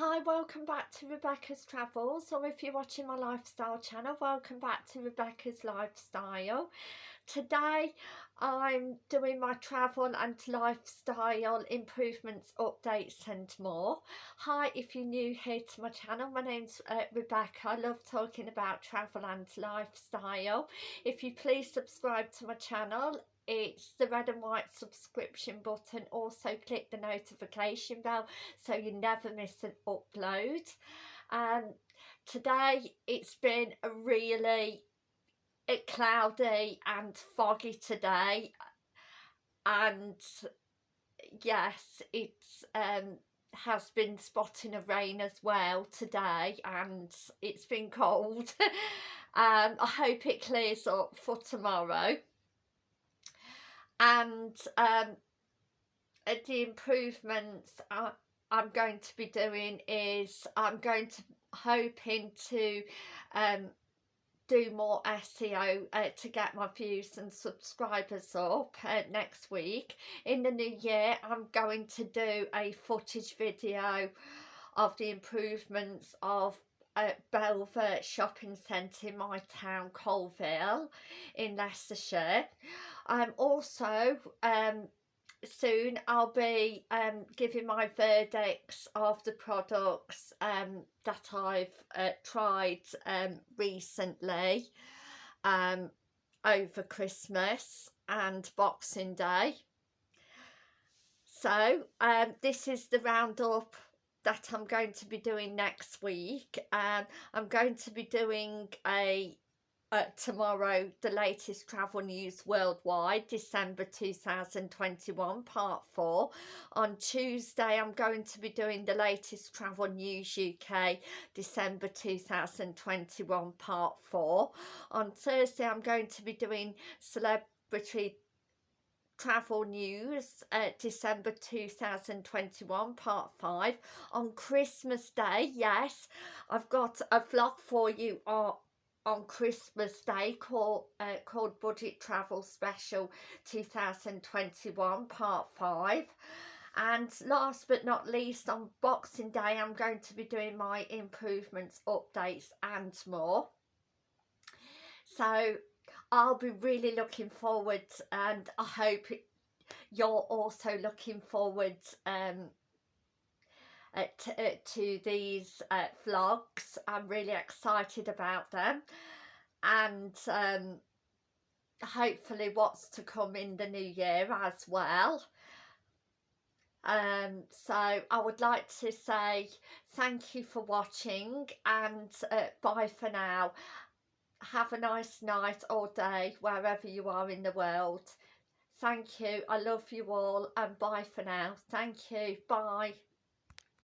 Hi, welcome back to Rebecca's Travels, or if you're watching my lifestyle channel, welcome back to Rebecca's Lifestyle. Today I'm doing my travel and lifestyle improvements, updates and more. Hi, if you're new here to my channel, my name's uh, Rebecca. I love talking about travel and lifestyle. If you please subscribe to my channel it's the red and white subscription button also click the notification bell so you never miss an upload um today it's been a really cloudy and foggy today and yes it's um has been spotting of rain as well today and it's been cold. Um i hope it clears up for tomorrow. And um, uh, the improvements I, I'm going to be doing is I'm going to hoping to um, do more SEO uh, to get my views and subscribers up uh, next week. In the new year I'm going to do a footage video of the improvements of uh, Belvoir Shopping Centre in my town Coalville, in Leicestershire. I'm also, um, soon I'll be um, giving my verdicts of the products um, that I've uh, tried um, recently um, over Christmas and Boxing Day. So um, this is the roundup that I'm going to be doing next week. Um, I'm going to be doing a uh, tomorrow the latest travel news worldwide December 2021 part 4 on Tuesday I'm going to be doing the latest travel news UK December 2021 part 4 on Thursday I'm going to be doing celebrity travel news uh, December 2021 part 5 on Christmas day yes I've got a vlog for you on on Christmas Day called, uh, called Budget Travel Special 2021 Part 5 and last but not least on Boxing Day I'm going to be doing my improvements, updates and more. So I'll be really looking forward and I hope you're also looking forward um, uh, to, these uh, vlogs. I'm really excited about them and um, hopefully what's to come in the new year as well. Um, so I would like to say thank you for watching and uh, bye for now. Have a nice night or day wherever you are in the world. Thank you. I love you all and bye for now. Thank you. Bye.